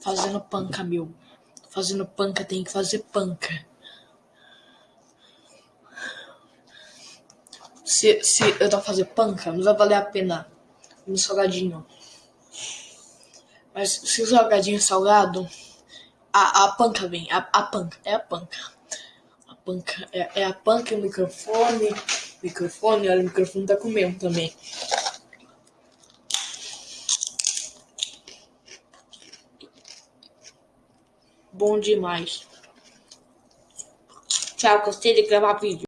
fazendo panca, meu. Fazendo panca, tem que fazer panca. Se, se eu tô fazer panca, não vai valer a pena um salgadinho. Mas se o salgadinho é salgado, a, a panca vem. A, a panca, é a panca. A panca, é, é a panca e o microfone. Microfone, olha, o microfone tá comendo também. Bom demais. Tchau, gostei de gravar vídeo.